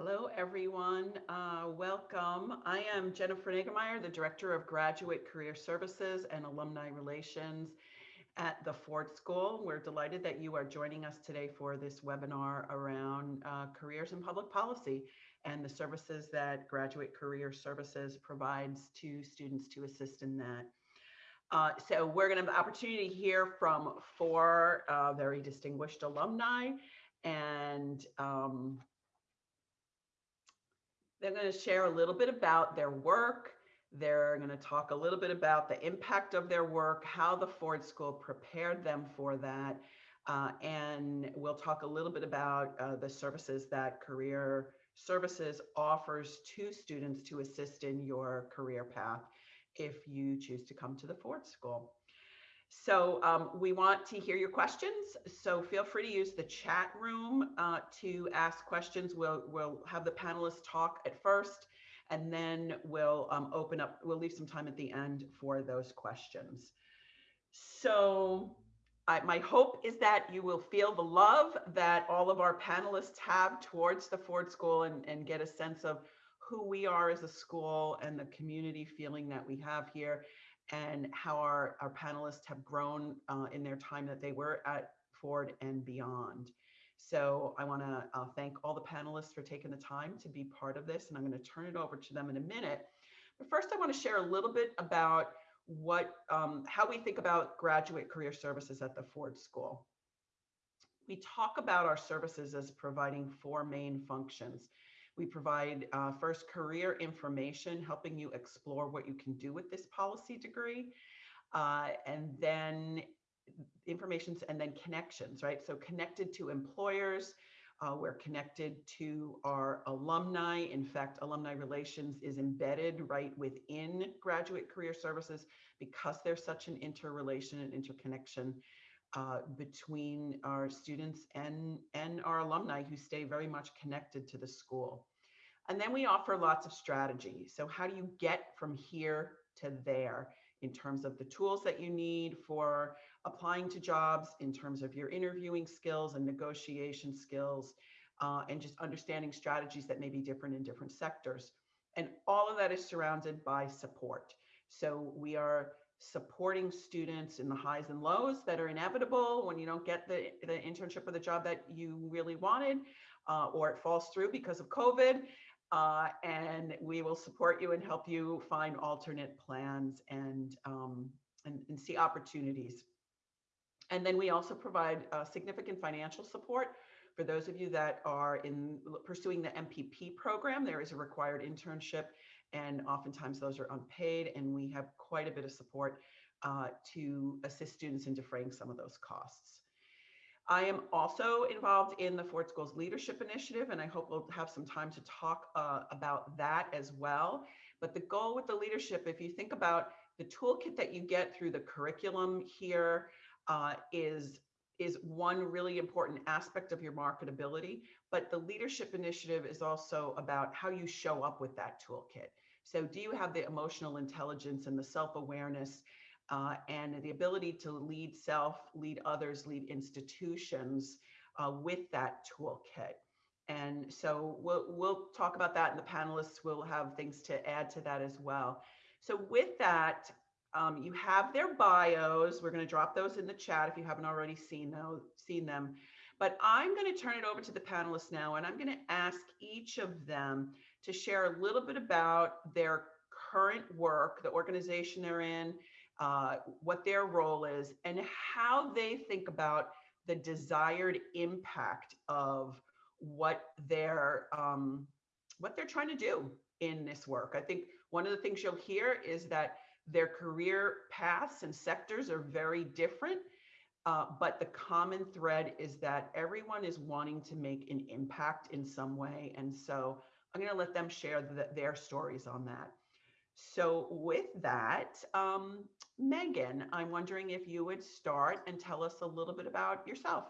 Hello, everyone. Uh, welcome. I am Jennifer Niggemeier, the Director of Graduate Career Services and Alumni Relations at the Ford School. We're delighted that you are joining us today for this webinar around uh, careers in public policy and the services that Graduate Career Services provides to students to assist in that. Uh, so we're going to have the opportunity to hear from four uh, very distinguished alumni and um, they're going to share a little bit about their work. They're going to talk a little bit about the impact of their work, how the Ford School prepared them for that. Uh, and we'll talk a little bit about uh, the services that Career Services offers to students to assist in your career path if you choose to come to the Ford School. So um, we want to hear your questions. So feel free to use the chat room uh, to ask questions. We'll, we'll have the panelists talk at first, and then we'll um, open up, we'll leave some time at the end for those questions. So I, my hope is that you will feel the love that all of our panelists have towards the Ford School and, and get a sense of who we are as a school and the community feeling that we have here and how our, our panelists have grown uh, in their time that they were at Ford and beyond. So I want to uh, thank all the panelists for taking the time to be part of this, and I'm going to turn it over to them in a minute. But first, I want to share a little bit about what, um, how we think about graduate career services at the Ford School. We talk about our services as providing four main functions. We provide uh, first career information, helping you explore what you can do with this policy degree. Uh, and then informations and then connections, right? So connected to employers, uh, we're connected to our alumni. In fact, alumni relations is embedded right within graduate career services because there's such an interrelation and interconnection uh, between our students and, and our alumni who stay very much connected to the school. And then we offer lots of strategies. So how do you get from here to there in terms of the tools that you need for applying to jobs, in terms of your interviewing skills and negotiation skills, uh, and just understanding strategies that may be different in different sectors. And all of that is surrounded by support. So we are supporting students in the highs and lows that are inevitable when you don't get the, the internship or the job that you really wanted, uh, or it falls through because of COVID. Uh, and we will support you and help you find alternate plans and, um, and, and, see opportunities. And then we also provide uh, significant financial support for those of you that are in pursuing the MPP program. There is a required internship and oftentimes those are unpaid and we have quite a bit of support uh, to assist students in defraying some of those costs. I am also involved in the Ford Schools Leadership Initiative, and I hope we'll have some time to talk uh, about that as well. But the goal with the leadership, if you think about the toolkit that you get through the curriculum here, uh, is is one really important aspect of your marketability, but the leadership initiative is also about how you show up with that toolkit. So do you have the emotional intelligence and the self-awareness uh, and the ability to lead self, lead others, lead institutions uh, with that toolkit? And so we'll, we'll talk about that and the panelists will have things to add to that as well. So with that, um, you have their bios. We're going to drop those in the chat if you haven't already seen seen them. But I'm going to turn it over to the panelists now, and I'm going to ask each of them to share a little bit about their current work, the organization they're in, uh, what their role is, and how they think about the desired impact of what they're um, what they're trying to do in this work. I think one of the things you'll hear is that their career paths and sectors are very different, uh, but the common thread is that everyone is wanting to make an impact in some way. And so I'm going to let them share the, their stories on that. So with that, um, Megan, I'm wondering if you would start and tell us a little bit about yourself.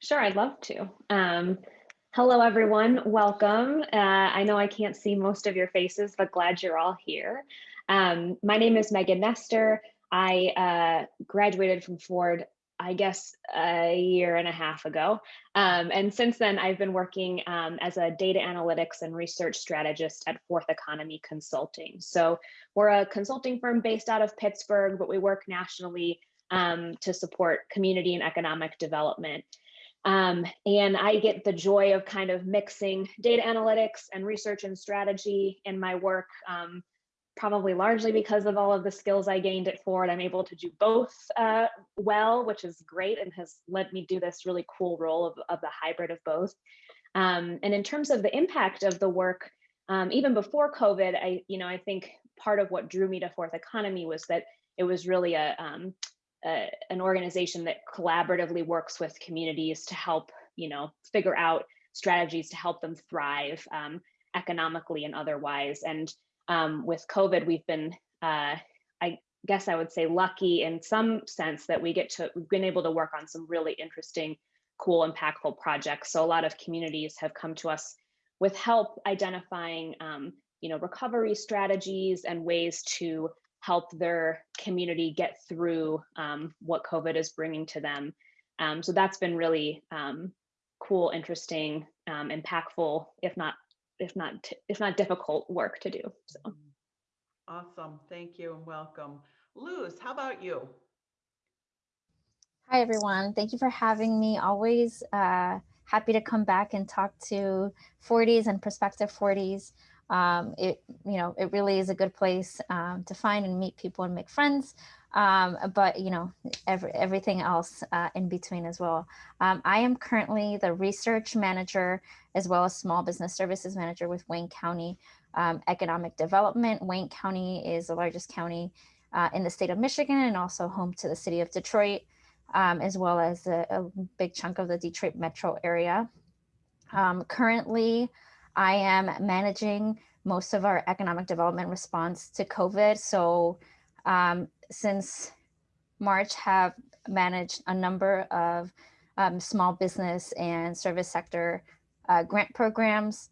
Sure, I'd love to. Um, hello, everyone. Welcome. Uh, I know I can't see most of your faces, but glad you're all here. Um, my name is Megan Nestor. I uh, graduated from Ford I guess a year and a half ago. Um, and since then, I've been working um, as a data analytics and research strategist at Fourth Economy Consulting. So we're a consulting firm based out of Pittsburgh, but we work nationally um, to support community and economic development. Um, and I get the joy of kind of mixing data analytics and research and strategy in my work. Um, probably largely because of all of the skills I gained at Ford, I'm able to do both uh, well, which is great and has led me do this really cool role of, of the hybrid of both. Um, and in terms of the impact of the work, um, even before COVID, I, you know, I think part of what drew me to Fourth Economy was that it was really a, um, a an organization that collaboratively works with communities to help, you know, figure out strategies to help them thrive um, economically and otherwise. And um, with COVID, we've been, uh, I guess I would say lucky in some sense that we get to, we've been able to work on some really interesting, cool, impactful projects. So a lot of communities have come to us with help identifying, um, you know, recovery strategies and ways to help their community get through um, what COVID is bringing to them. Um, so that's been really um, cool, interesting, um, impactful, if not if not if not difficult work to do. So awesome. Thank you and welcome. Luz, how about you? Hi, everyone. Thank you for having me. Always uh, happy to come back and talk to Fordies and prospective Fordies. Um, it, you know, it really is a good place um, to find and meet people and make friends um, but you know, every, everything else uh, in between as well. Um, I am currently the research manager as well as small business services manager with Wayne County um, Economic Development. Wayne County is the largest county uh, in the state of Michigan and also home to the city of Detroit, um, as well as a, a, big chunk of the Detroit metro area. Um, currently, I am managing most of our economic development response to COVID. So um, since March have managed a number of um, small business and service sector uh, grant programs,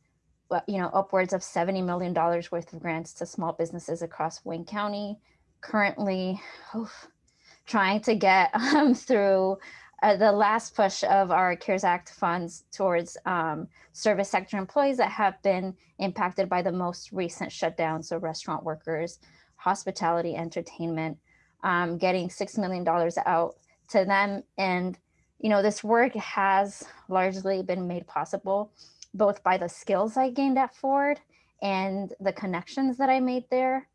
you know, upwards of $70 million worth of grants to small businesses across Wayne County. Currently, trying to get um, through uh, the last push of our CARES Act funds towards um, service sector employees that have been impacted by the most recent shutdown, so restaurant workers, hospitality, entertainment, um, getting $6 million out to them. And, you know, this work has largely been made possible both by the skills I gained at Ford and the connections that I made there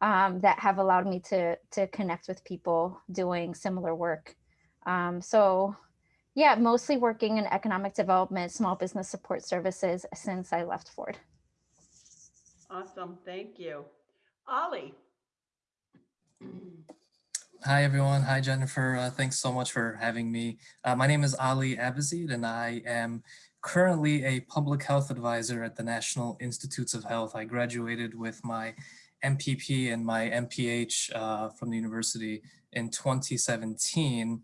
um, that have allowed me to, to connect with people doing similar work. Um, so yeah, mostly working in economic development, small business support services since I left Ford. Awesome, thank you. Ali. Hi, everyone. Hi, Jennifer. Uh, thanks so much for having me. Uh, my name is Ali Abazeed, and I am currently a public health advisor at the National Institutes of Health. I graduated with my MPP and my MPH uh, from the university in 2017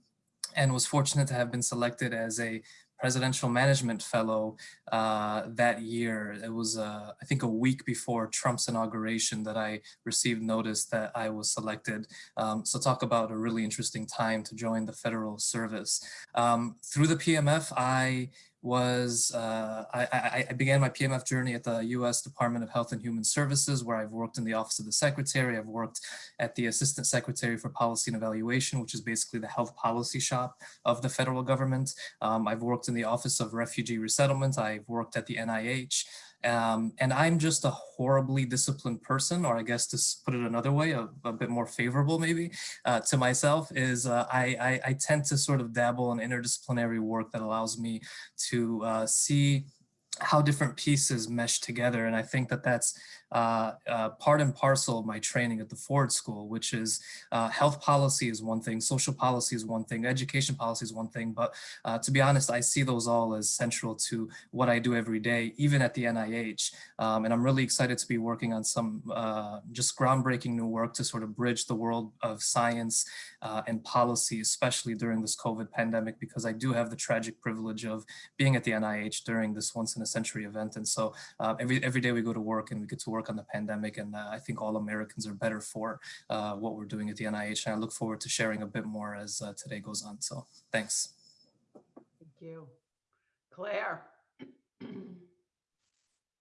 and was fortunate to have been selected as a presidential management fellow uh, that year. It was, uh, I think, a week before Trump's inauguration that I received notice that I was selected. Um, so talk about a really interesting time to join the federal service. Um, through the PMF, I was uh, I, I, began my PMF journey at the U.S. Department of Health and Human Services, where I've worked in the Office of the Secretary. I've worked at the Assistant Secretary for Policy and Evaluation, which is basically the health policy shop of the federal government. Um, I've worked in the Office of Refugee Resettlement. I've worked at the NIH. Um, and I'm just a horribly disciplined person, or I guess to put it another way, a, a bit more favorable maybe uh, to myself is uh, I, I, I, tend to sort of dabble in interdisciplinary work that allows me to uh, see how different pieces mesh together. And I think that that's uh, uh, part and parcel of my training at the Ford School, which is uh, health policy is one thing, social policy is one thing, education policy is one thing. But uh, to be honest, I see those all as central to what I do every day, even at the NIH. Um, and I'm really excited to be working on some just groundbreaking new work to sort of bridge the world of science and policy, especially during this COVID pandemic, because I do have the tragic privilege of being at the NIH during this once in a century event. And so every every day we go to work and we get to work on the pandemic. And uh, I think all Americans are better for uh, what we're doing at the NIH. And I look forward to sharing a bit more as uh, today goes on. So thanks. Thank you. Claire.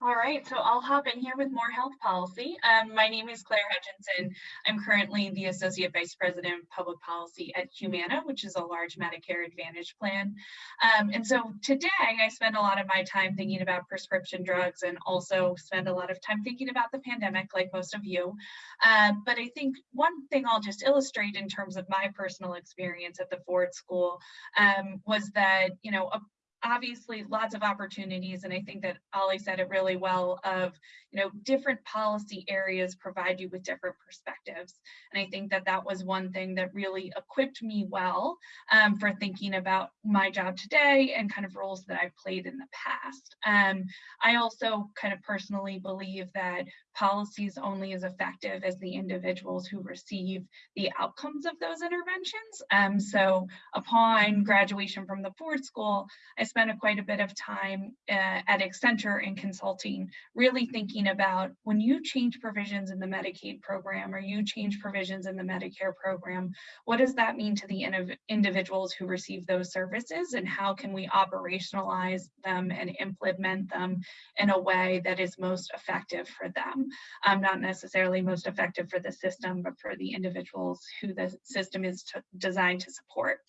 All right, so I'll hop in here with more health policy. Um, my name is Claire Hutchinson. I'm currently the Associate Vice President of Public Policy at Humana, which is a large Medicare Advantage plan. Um, and so today I spend a lot of my time thinking about prescription drugs and also spend a lot of time thinking about the pandemic like most of you. Uh, but I think one thing I'll just illustrate in terms of my personal experience at the Ford School um, was that, you know, a obviously lots of opportunities and i think that Ali said it really well of you know different policy areas provide you with different perspectives. And i think that that was one thing that really equipped me well um, for thinking about my job today and kind of roles that i've played in the past. Um, i also kind of personally believe that policies only as effective as the individuals who receive the outcomes of those interventions. Um, so upon graduation from the Ford School, I spent a, quite a bit of time uh, at Accenture in consulting, really thinking about when you change provisions in the Medicaid program or you change provisions in the Medicare program, what does that mean to the individuals who receive those services and how can we operationalize them and implement them in a way that is most effective for them? Um, not necessarily most effective for the system, but for the individuals who the system is designed to support.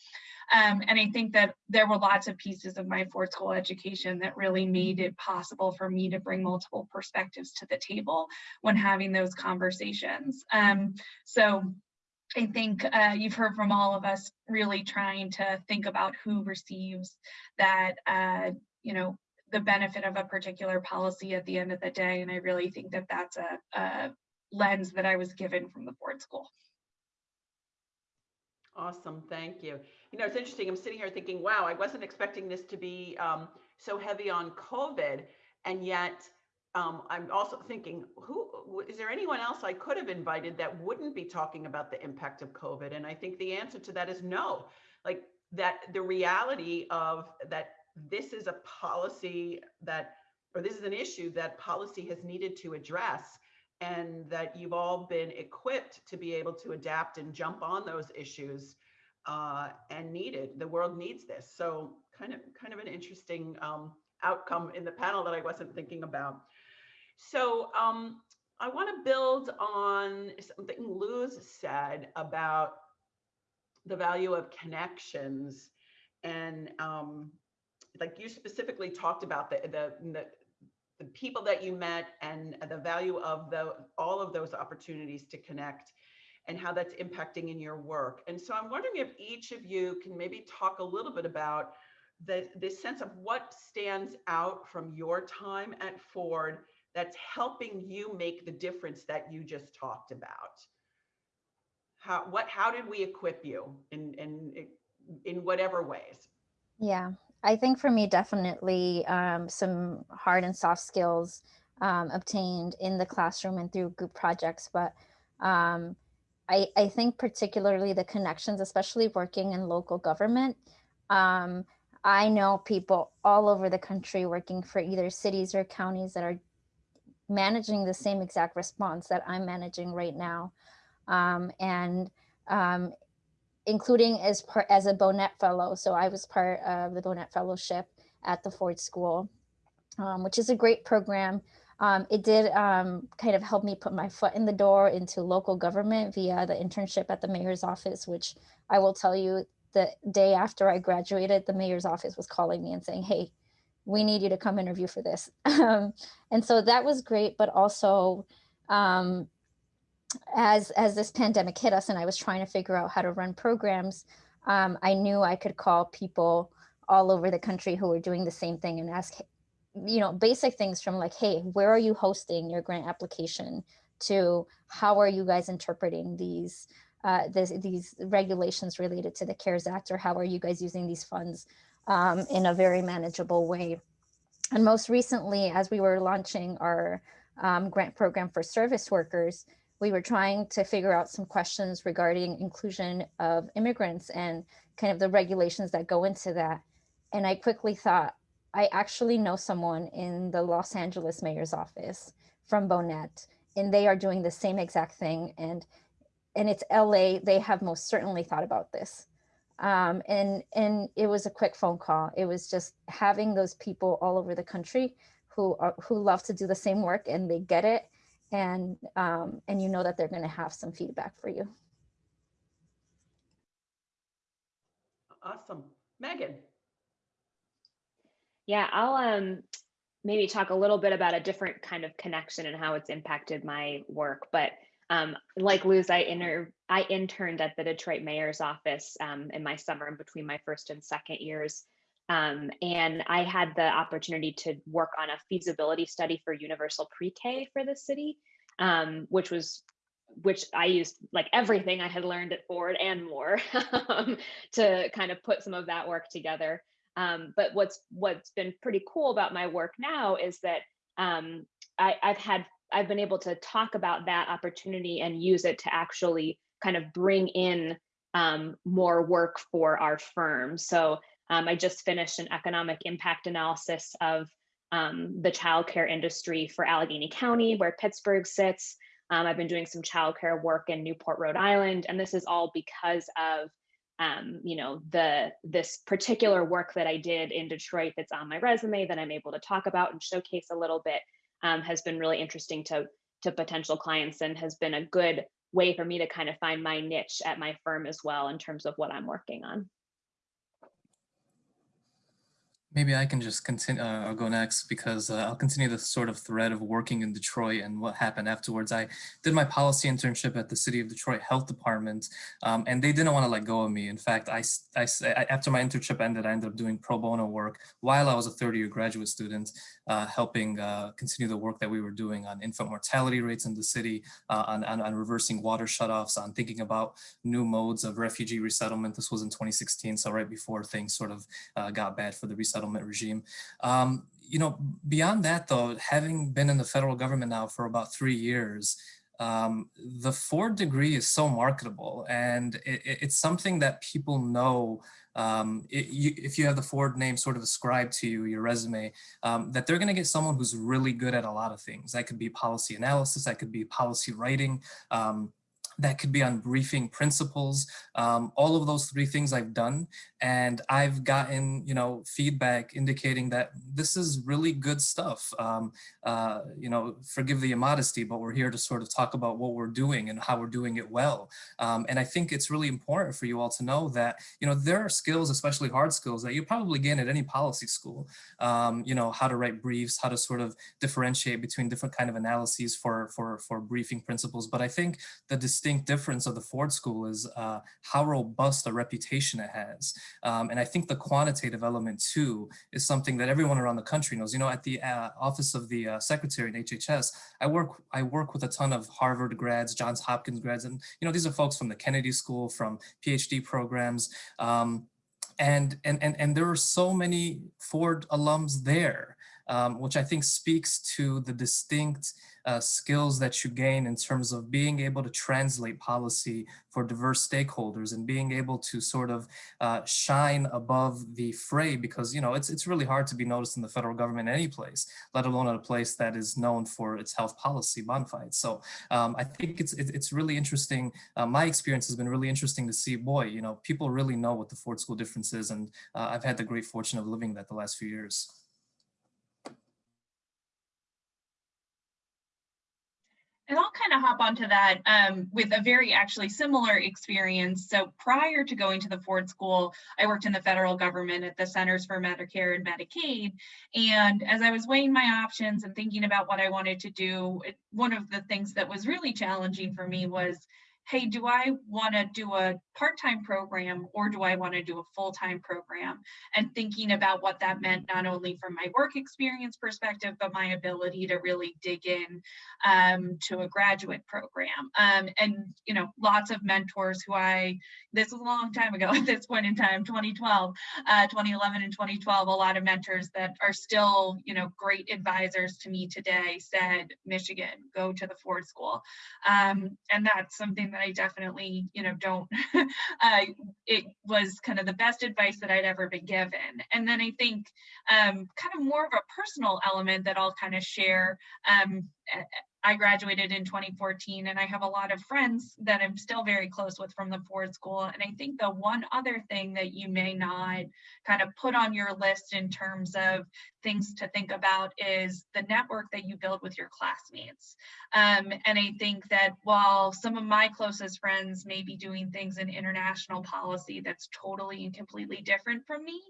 Um, and I think that there were lots of pieces of my Ford School education that really made it possible for me to bring multiple perspectives to the table when having those conversations. Um, so I think uh, you've heard from all of us really trying to think about who receives that, uh, you know, the benefit of a particular policy at the end of the day. And I really think that that's a, a lens that I was given from the Ford School. Awesome, thank you. You know, it's interesting. I'm sitting here thinking, wow, I wasn't expecting this to be um, so heavy on COVID, and yet um, I'm also thinking, who is there anyone else I could have invited that wouldn't be talking about the impact of COVID? And I think the answer to that is no. Like that, the reality of that this is a policy that, or this is an issue that policy has needed to address and that you've all been equipped to be able to adapt and jump on those issues uh, and needed. The world needs this. So kind of kind of an interesting um, outcome in the panel that I wasn't thinking about. So um, I want to build on something Luz said about the value of connections and um, like you specifically talked about the, the, the the people that you met and the value of the all of those opportunities to connect and how that's impacting in your work. And so I'm wondering if each of you can maybe talk a little bit about the this sense of what stands out from your time at Ford that's helping you make the difference that you just talked about. How what how did we equip you in in in whatever ways? Yeah, I think for me, definitely um, some hard and soft skills um, obtained in the classroom and through group projects. But um, I, I, think particularly the connections, especially working in local government. Um, I know people all over the country working for either cities or counties that are managing the same exact response that I'm managing right now. Um, and um, including as part as a Bohnett Fellow. So I was part of the Bohnett Fellowship at the Ford School, um, which is a great program. Um, it did um, kind of help me put my foot in the door into local government via the internship at the mayor's office, which I will tell you the day after I graduated, the mayor's office was calling me and saying, hey, we need you to come interview for this. Um, and so that was great, but also um, as as this pandemic hit us and I was trying to figure out how to run programs, um, I knew I could call people all over the country who were doing the same thing and ask, you know, basic things from like, hey, where are you hosting your grant application to how are you guys interpreting these uh, this, these regulations related to the CARES Act or how are you guys using these funds um, in a very manageable way. And most recently, as we were launching our um, grant program for service workers, we were trying to figure out some questions regarding inclusion of immigrants and kind of the regulations that go into that. And I quickly thought, I actually know someone in the Los Angeles mayor's office from Bohnett, and they are doing the same exact thing. And and it's LA. They have most certainly thought about this. Um, and and it was a quick phone call. It was just having those people all over the country who are who love to do the same work and they get it, and um, and you know that they're going to have some feedback for you. Awesome. Megan. Yeah, I'll um maybe talk a little bit about a different kind of connection and how it's impacted my work. But um, like Luz, I inter I interned at the Detroit Mayor's office um, in my summer in between my first and second years. Um, and I had the opportunity to work on a feasibility study for universal pre-K for the city, um, which was which I used like everything I had learned at Ford and more um, to kind of put some of that work together. Um, but what's what's been pretty cool about my work now is that um, I, I've had I've been able to talk about that opportunity and use it to actually kind of bring in um, more work for our firm. So um, I just finished an economic impact analysis of um, the childcare industry for Allegheny County, where Pittsburgh sits. Um, I've been doing some childcare work in Newport, Rhode Island, and this is all because of um, you know the this particular work that I did in Detroit that's on my resume that I'm able to talk about and showcase a little bit um, has been really interesting to to potential clients and has been a good way for me to kind of find my niche at my firm as well in terms of what I'm working on. Maybe I can just continue uh, or go next because uh, I'll continue the sort of thread of working in Detroit and what happened afterwards. I did my policy internship at the City of Detroit Health Department, um, and they didn't want to let go of me. In fact, I, I, after my internship ended, I ended up doing pro bono work while I was a third year graduate student, uh, helping uh, continue the work that we were doing on infant mortality rates in the city, uh, on, on, on reversing water shutoffs, on thinking about new modes of refugee resettlement. This was in 2016, so right before things sort of uh, got bad for the resettlement regime. Um, you know, beyond that though, having been in the federal government now for about three years, um, the Ford degree is so marketable and it, it's something that people know um, it, you, if you have the Ford name sort of ascribed to you, your resume, um, that they're going to get someone who's really good at a lot of things. That could be policy analysis, that could be policy writing, um, that could be on briefing principals. Um, all of those three things i've done and i've gotten you know feedback indicating that this is really good stuff. Um, uh, you know forgive the immodesty but we're here to sort of talk about what we're doing and how we're doing it well. Um, and i think it's really important for you all to know that you know there are skills especially hard skills that you probably gain at any policy school. Um, you know how to write briefs how to sort of differentiate between different kind of analyses for for for briefing principals. But i think the distinct difference of the Ford School is uh, how robust a reputation it has. Um, and I think the quantitative element too is something that everyone around the country knows. You know, at the uh, office of the uh, secretary in HHS, I work I work with a ton of Harvard grads, Johns Hopkins grads, and you know these are folks from the Kennedy School, from PhD programs. Um, and, and, and, and there are so many Ford alums there um, which I think speaks to the distinct uh, skills that you gain in terms of being able to translate policy for diverse stakeholders and being able to sort of uh, shine above the fray because, you know, it's, it's really hard to be noticed in the federal government any place, let alone at a place that is known for its health policy bona fides. So um, I think it's, it's really interesting. Uh, my experience has been really interesting to see, boy, you know, people really know what the Ford School difference is. And uh, I've had the great fortune of living that the last few years. And I'll kind of hop onto that um, with a very actually similar experience. So prior to going to the Ford School, I worked in the federal government at the Centers for Medicare and Medicaid. And as I was weighing my options and thinking about what I wanted to do, it, one of the things that was really challenging for me was hey, do I want to do a part time program or do I want to do a full time program? And thinking about what that meant, not only from my work experience perspective, but my ability to really dig in um, to a graduate program. Um, and, you know, lots of mentors who I, this was a long time ago at this point in time, 2012, uh, 2011 and 2012, a lot of mentors that are still, you know, great advisors to me today said, Michigan, go to the Ford School. Um, and that's something that I definitely, you know, don't, uh, it was kind of the best advice that I'd ever been given. And then I think um, kind of more of a personal element that I'll kind of share. Um, I graduated in 2014 and I have a lot of friends that I'm still very close with from the Ford School. And I think the one other thing that you may not kind of put on your list in terms of things to think about is the network that you build with your classmates. Um, and I think that while some of my closest friends may be doing things in international policy that's totally and completely different from me,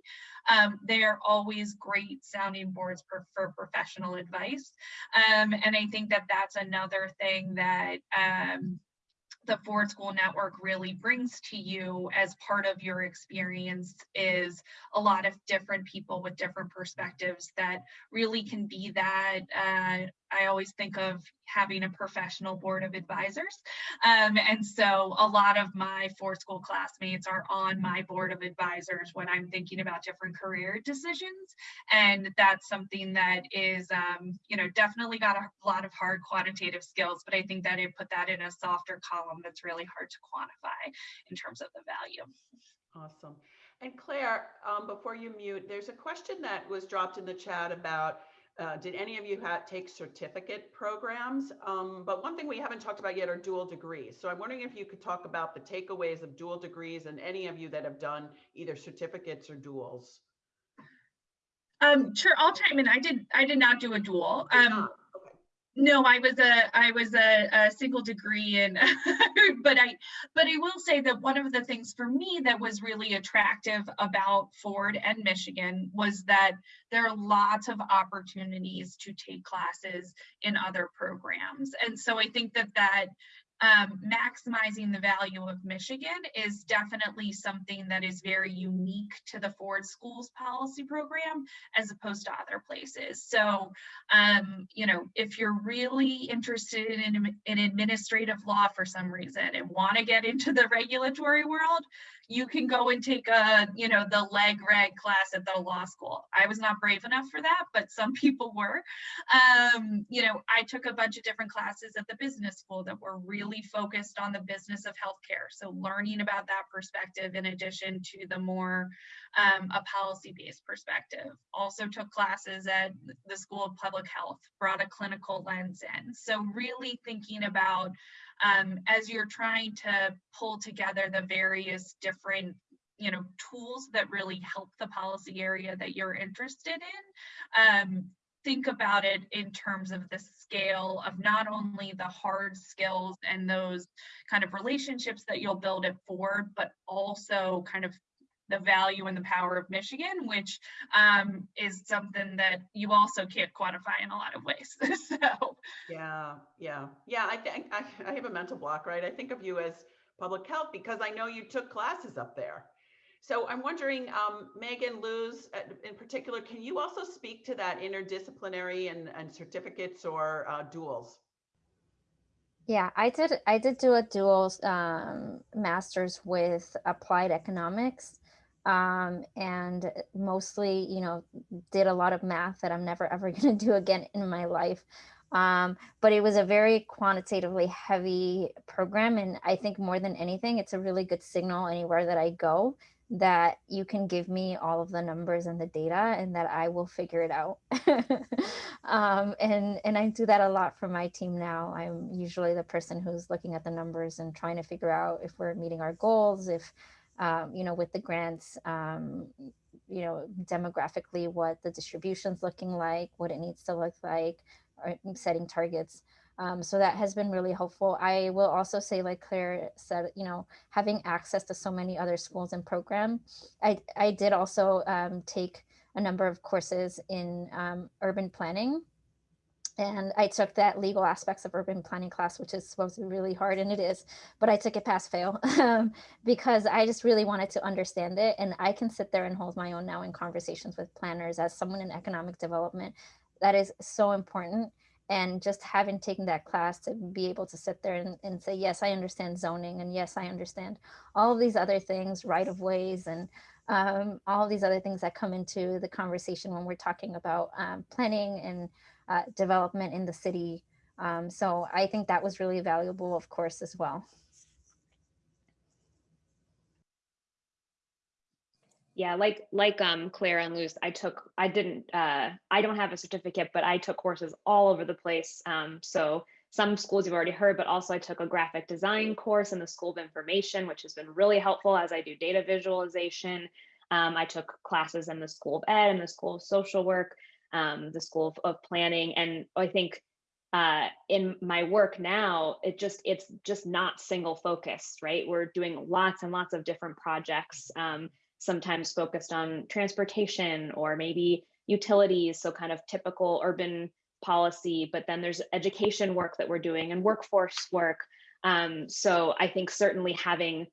um, they are always great sounding boards for, for professional advice. Um, and I think that that's another thing that um, the Ford School Network really brings to you as part of your experience is a lot of different people with different perspectives that really can be that uh, I always think of having a professional board of advisors. Um, and so a lot of my Ford School classmates are on my board of advisors when I'm thinking about different career decisions. And that's something that is, um, you know, definitely got a lot of hard quantitative skills, but I think that I put that in a softer column that's really hard to quantify in terms of the value. Awesome. And Claire, um, before you mute, there's a question that was dropped in the chat about uh, did any of you have, take certificate programs? Um, but one thing we haven't talked about yet are dual degrees. So I'm wondering if you could talk about the takeaways of dual degrees and any of you that have done either certificates or duals. Um, sure, I'll chime in. I did. I did not do a dual. Um, no, I was a I was a, a single degree and but I but I will say that one of the things for me that was really attractive about Ford and Michigan was that there are lots of opportunities to take classes in other programs. And so I think that that um, maximizing the value of Michigan is definitely something that is very unique to the Ford Schools policy program as opposed to other places. So, um, you know, if you're really interested in, in administrative law for some reason and want to get into the regulatory world, you can go and take a, you know, the leg reg class at the law school. I was not brave enough for that, but some people were. Um, you know, I took a bunch of different classes at the business school that were really focused on the business of healthcare. So learning about that perspective in addition to the more um, a policy-based perspective. Also took classes at the School of Public Health, brought a clinical lens in. So really thinking about um, as you're trying to pull together the various different you know tools that really help the policy area that you're interested in um, think about it in terms of the scale of not only the hard skills and those kind of relationships that you'll build at Ford, but also kind of the value and the power of Michigan, which um, is something that you also can't quantify in a lot of ways. so yeah, yeah, yeah. I think I, I have a mental block, right? I think of you as public health because I know you took classes up there. So I'm wondering, um, Megan, Luz, in particular, can you also speak to that interdisciplinary and, and certificates or uh, duals? Yeah, I did. I did do a dual um, master's with applied economics, um, and mostly, you know, did a lot of math that I'm never ever going to do again in my life. Um, but it was a very quantitatively heavy program. And I think more than anything, it's a really good signal anywhere that I go that you can give me all of the numbers and the data and that I will figure it out. um, and, and I do that a lot for my team now. I'm usually the person who's looking at the numbers and trying to figure out if we're meeting our goals, if um, you know, with the grants, um, you know, demographically, what the distribution's looking like, what it needs to look like, or setting targets. Um, so that has been really helpful. I will also say, like Claire said, you know, having access to so many other schools and programs. I, I did also um, take a number of courses in um, urban planning and I took that legal aspects of urban planning class, which is supposed to be really hard, and it is, but I took it pass fail um, because I just really wanted to understand it. And I can sit there and hold my own now in conversations with planners as someone in economic development. That is so important. And just having taken that class to be able to sit there and, and say, yes, I understand zoning, and yes, I understand all of these other things, right of ways, and um, all these other things that come into the conversation when we're talking about um, planning and uh, development in the city. Um, so I think that was really valuable, of course, as well. Yeah, like like um, Claire and Luz, I took I didn't uh, I don't have a certificate, but I took courses all over the place. Um, so some schools you've already heard, but also I took a graphic design course in the School of Information, which has been really helpful as I do data visualization. Um, I took classes in the School of Ed and the School of Social Work um, the School of, of Planning, and I think uh, in my work now, it just it's just not single focused, right? We're doing lots and lots of different projects. Um, sometimes focused on transportation or maybe utilities, so kind of typical urban policy, but then there's education work that we're doing and workforce work. Um, so I think certainly having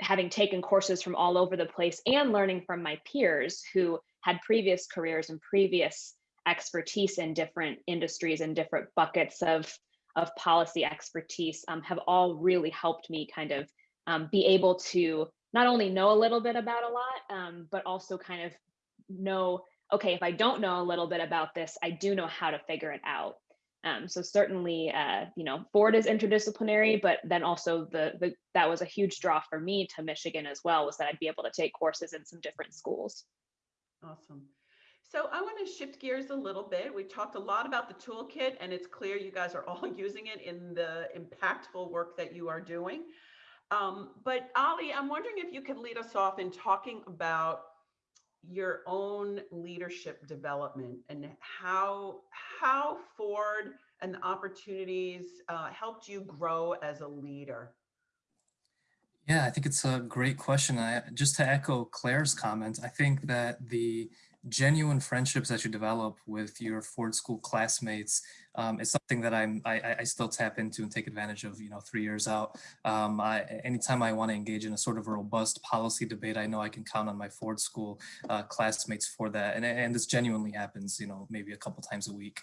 having taken courses from all over the place and learning from my peers who had previous careers and previous expertise in different industries and different buckets of of policy expertise um, have all really helped me kind of um, be able to not only know a little bit about a lot, um, but also kind of know, okay, if I don't know a little bit about this, I do know how to figure it out. Um, so certainly, uh, you know, Ford is interdisciplinary, but then also the, the that was a huge draw for me to Michigan as well, was that I'd be able to take courses in some different schools. Awesome. So I want to shift gears a little bit. We talked a lot about the toolkit, and it's clear you guys are all using it in the impactful work that you are doing. Um, but Ali, I'm wondering if you could lead us off in talking about your own leadership development and how how Ford and the opportunities uh, helped you grow as a leader. Yeah, I think it's a great question. I, just to echo Claire's comment, I think that the genuine friendships that you develop with your Ford School classmates um, is something that I'm I, I, still tap into and take advantage of. You know, three years out. Um, I, anytime I want to engage in a sort of a robust policy debate, I know I can count on my Ford School uh, classmates for that, and and this genuinely happens. You know, maybe a couple times a week.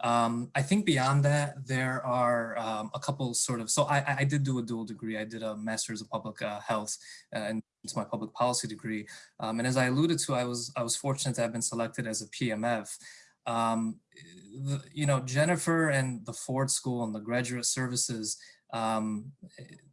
Um, I think beyond that, there are um, a couple sort of. So I I did do a dual degree. I did a master's of public uh, health uh, and to my public policy degree. Um, and as I alluded to, I was I was fortunate to have been selected as a PMF. Um, the, you know, Jennifer and the Ford School and the graduate services, um,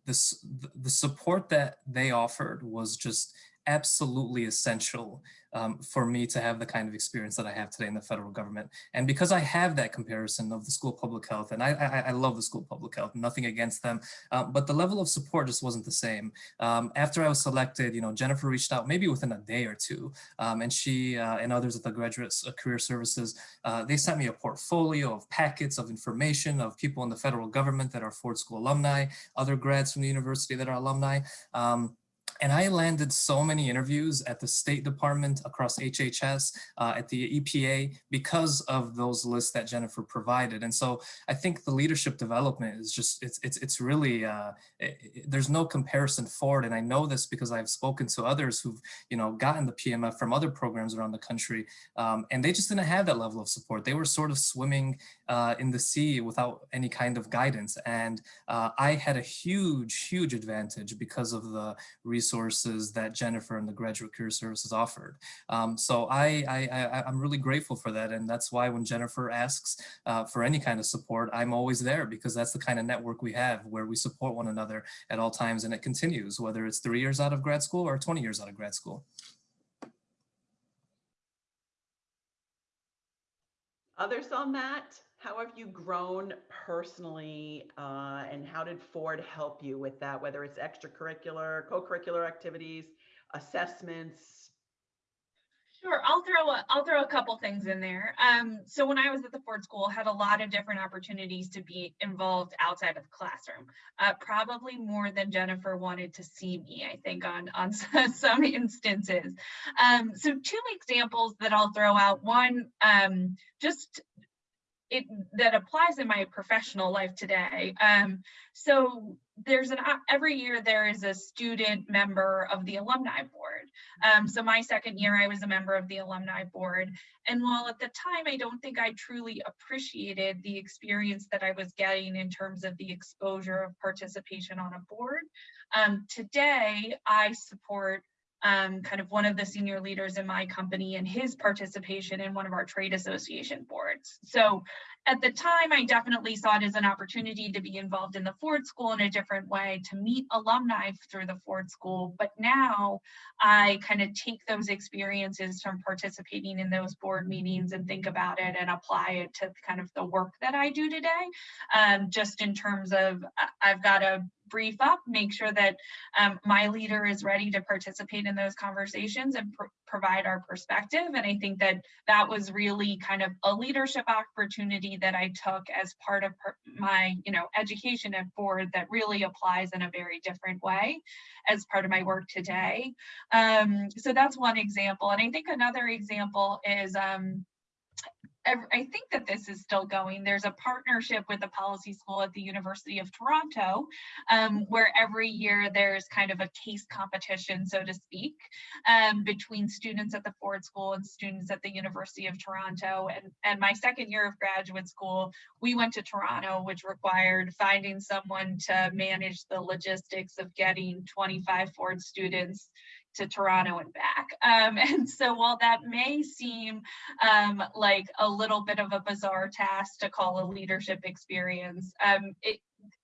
this, the support that they offered was just absolutely essential um, for me to have the kind of experience that I have today in the federal government. And because I have that comparison of the School of Public Health, and I, I, I love the School of Public Health, nothing against them, um, but the level of support just wasn't the same. Um, after I was selected, you know, Jennifer reached out maybe within a day or two, um, and she uh, and others at the Graduate uh, Career Services, uh, they sent me a portfolio of packets of information of people in the federal government that are Ford School alumni, other grads from the university that are alumni. Um, and I landed so many interviews at the State Department, across HHS, uh, at the EPA, because of those lists that Jennifer provided. And so I think the leadership development is just, it's, it's, it's really, uh, it, it, there's no comparison for it. And I know this because I've spoken to others who've, you know, gotten the PMF from other programs around the country, um, and they just didn't have that level of support. They were sort of swimming uh, in the sea without any kind of guidance. And uh, I had a huge, huge advantage because of the resources that Jennifer and the Graduate Career Services offered. Um, so I, I, I, am really grateful for that. And that's why when Jennifer asks uh, for any kind of support, I'm always there because that's the kind of network we have where we support one another at all times and it continues, whether it's three years out of grad school or 20 years out of grad school. Others on that? How have you grown personally uh, and how did Ford help you with that, whether it's extracurricular, co-curricular activities, assessments? Sure, I'll throw a, I'll throw a couple things in there. Um, so when I was at the Ford School, had a lot of different opportunities to be involved outside of the classroom. Uh, probably more than Jennifer wanted to see me, I think, on on some instances. Um, so two examples that I'll throw out. One, um, just it that applies in my professional life today. Um, so there's an every year there is a student member of the alumni board. Um, so my second year I was a member of the alumni board, and while at the time I don't think I truly appreciated the experience that I was getting in terms of the exposure of participation on a board, um, today I support um, kind of one of the senior leaders in my company and his participation in one of our trade association boards. So at the time, I definitely saw it as an opportunity to be involved in the Ford School in a different way, to meet alumni through the Ford School. But now I kind of take those experiences from participating in those board meetings and think about it and apply it to kind of the work that I do today. Um, just in terms of, I've got a brief up, make sure that um, my leader is ready to participate in those conversations and pr provide our perspective. And I think that that was really kind of a leadership opportunity that I took as part of my, you know, education at Ford that really applies in a very different way as part of my work today. Um, so that's one example. And I think another example is um, I think that this is still going. There's a partnership with the policy school at the University of Toronto, um, where every year there's kind of a case competition, so to speak, um, between students at the Ford School and students at the University of Toronto. And, and my second year of graduate school, we went to Toronto, which required finding someone to manage the logistics of getting 25 Ford students to Toronto and back. Um, and so while that may seem um, like a little bit of a bizarre task to call a leadership experience, um, it,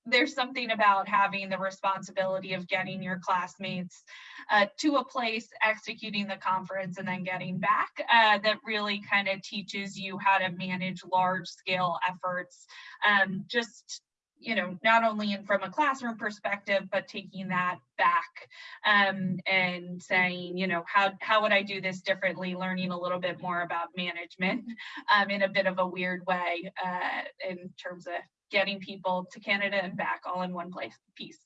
there's something about having the responsibility of getting your classmates uh, to a place, executing the conference, and then getting back uh, that really kind of teaches you how to manage large scale efforts. Um, just you know, not only in from a classroom perspective, but taking that back um, and saying, you know, how, how would I do this differently, learning a little bit more about management um, in a bit of a weird way uh, in terms of getting people to Canada and back all in one place piece.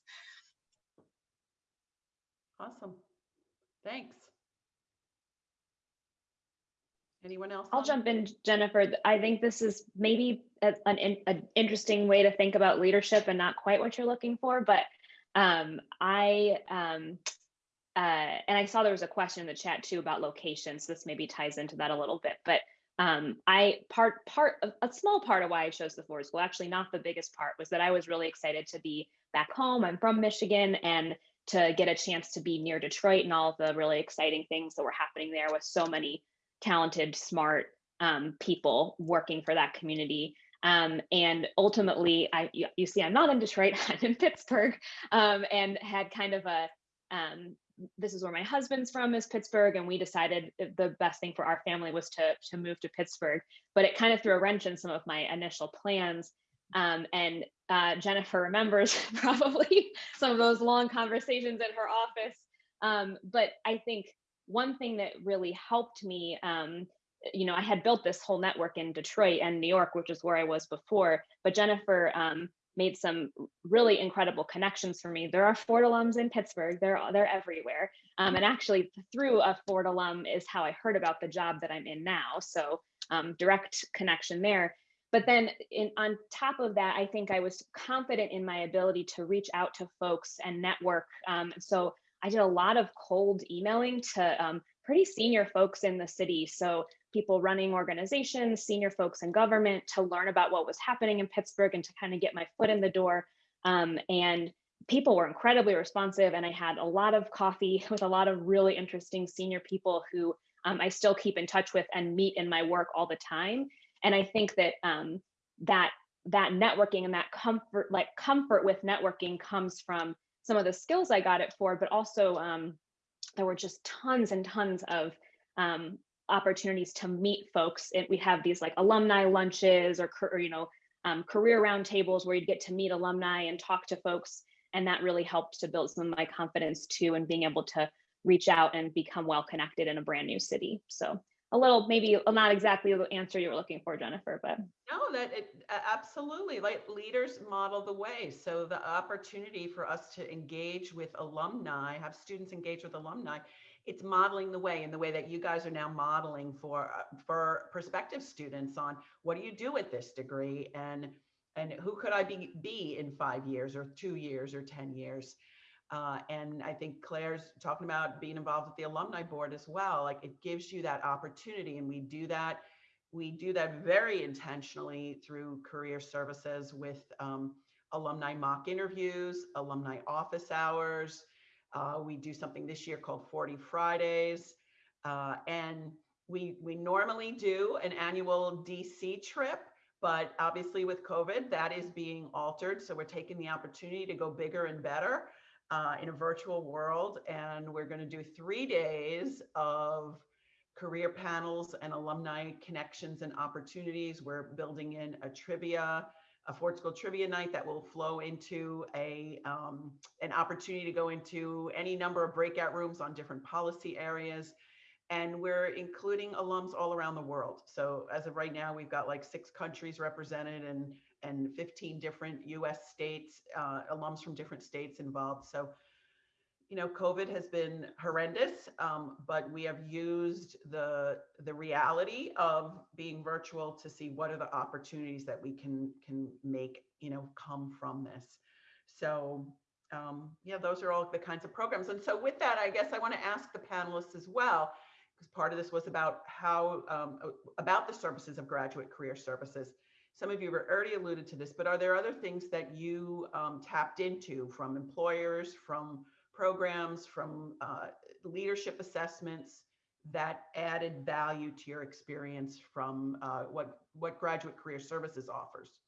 Awesome. Thanks. Anyone else? I'll jump in, Jennifer. I think this is maybe a, an, an, interesting way to think about leadership and not quite what you're looking for, but um, I, um, uh, and I saw there was a question in the chat too about locations. So this maybe ties into that a little bit, but um, I part part a small part of why I chose the Ford School, actually not the biggest part, was that I was really excited to be back home. I'm from Michigan, and to get a chance to be near Detroit and all of the really exciting things that were happening there with so many talented, smart um, people working for that community. Um, and ultimately, I you, you, see, I'm not in Detroit, I'm in Pittsburgh, um, and had kind of a um, this is where my husband's from is Pittsburgh, and we decided the best thing for our family was to to move to Pittsburgh. But it kind of threw a wrench in some of my initial plans. Um, and uh, Jennifer remembers probably some of those long conversations in her office. Um, but I think one thing that really helped me um, you know i had built this whole network in detroit and new york which is where i was before but jennifer um, made some really incredible connections for me. There are ford alums in pittsburgh. They're they're everywhere. Um, and actually through a ford alum is how i heard about the job that i'm in now. So um, direct connection there. But then in, on top of that i think i was confident in my ability to reach out to folks and network. Um, so I did a lot of cold emailing to um, pretty senior folks in the city. So people running organizations, senior folks in government to learn about what was happening in Pittsburgh and to kind of get my foot in the door. Um, and people were incredibly responsive and I had a lot of coffee with a lot of really interesting senior people who um, I still keep in touch with and meet in my work all the time. And I think that um, that that networking and that comfort, like comfort with networking comes from some of the skills I got it for, but also um, there were just tons and tons of um, opportunities to meet folks. We have these like alumni lunches or, or you know, um, career roundtables where you'd get to meet alumni and talk to folks. And that really helped to build some of my confidence too, and being able to reach out and become well connected in a brand new city. So a little maybe not exactly the answer you were looking for jennifer but. No that it, absolutely like leaders model the way so the opportunity for us to engage with alumni have students engage with alumni it's modeling the way in the way that you guys are now modeling for uh, for prospective students on what do you do with this degree and and who could i be be in five years or two years or ten years uh, and I think Claire's talking about being involved with the alumni board as well. Like it gives you that opportunity, and we do that. We do that very intentionally through career services with um, alumni mock interviews, alumni office hours, Uh, we do something this year called 40 Fridays. Uh, and we, we normally do an annual DC trip, but obviously with COVID, that is being altered. So we're taking the opportunity to go bigger and better uh, in a virtual world. And we're going to do three days of career panels and alumni connections and opportunities. We're building in a trivia, a Ford School trivia night that will flow into a um, an opportunity to go into any number of breakout rooms on different policy areas. And we're including alums all around the world. So as of right now, we've got like six countries represented and and 15 different US states, uh, alums from different states involved. So you know, COVID has been horrendous, um, but we have used the the reality of being virtual to see what are the opportunities that we can can make, you know, come from this. So um, yeah, those are all the kinds of programs. And so with that, I guess I want to ask the panelists as well, because part of this was about how um, about the services of graduate career services. Some of you have already alluded to this, but are there other things that you um, tapped into from employers, from programs, from uh, leadership assessments that added value to your experience from uh, what, what Graduate Career Services offers?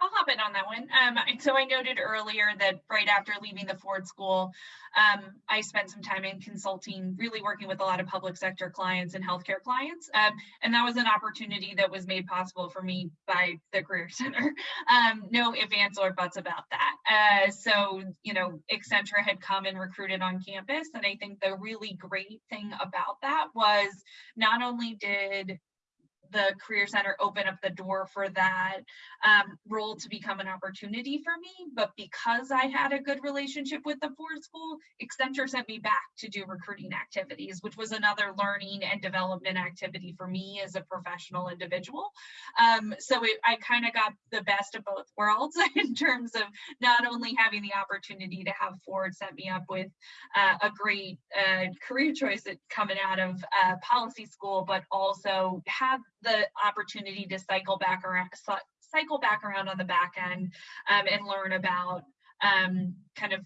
I'll hop in on that one. Um, so I noted earlier that right after leaving the Ford School, um, I spent some time in consulting, really working with a lot of public sector clients and healthcare clients. Um, and that was an opportunity that was made possible for me by the Career Center. Um, no ifs, ands, or buts about that. Uh, so, you know, Accenture had come and recruited on campus. And I think the really great thing about that was not only did the Career Center open up the door for that um, role to become an opportunity for me. But because I had a good relationship with the Ford School, Accenture sent me back to do recruiting activities, which was another learning and development activity for me as a professional individual. Um, so it, I kind of got the best of both worlds in terms of not only having the opportunity to have Ford set me up with uh, a great uh, career choice coming out of uh, policy school, but also have the opportunity to cycle back around cycle back around on the back end um, and learn about um, kind of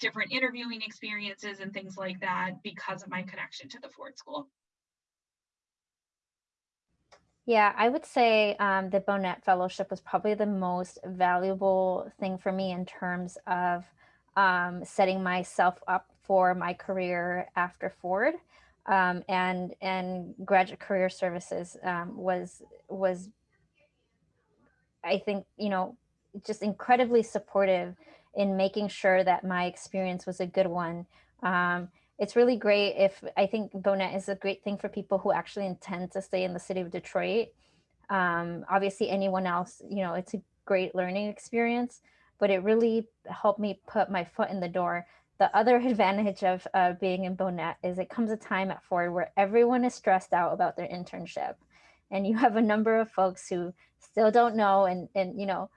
different interviewing experiences and things like that because of my connection to the Ford School. Yeah, I would say um, the Bohnett Fellowship was probably the most valuable thing for me in terms of um, setting myself up for my career after Ford um, and and graduate career services um, was was I think you know just incredibly supportive in making sure that my experience was a good one. Um, it's really great if I think Bohnett is a great thing for people who actually intend to stay in the city of Detroit. Um, obviously, anyone else, you know, it's a great learning experience, but it really helped me put my foot in the door the other advantage of uh, being in Bohnett is it comes a time at Ford where everyone is stressed out about their internship. And you have a number of folks who still don't know and, and you know,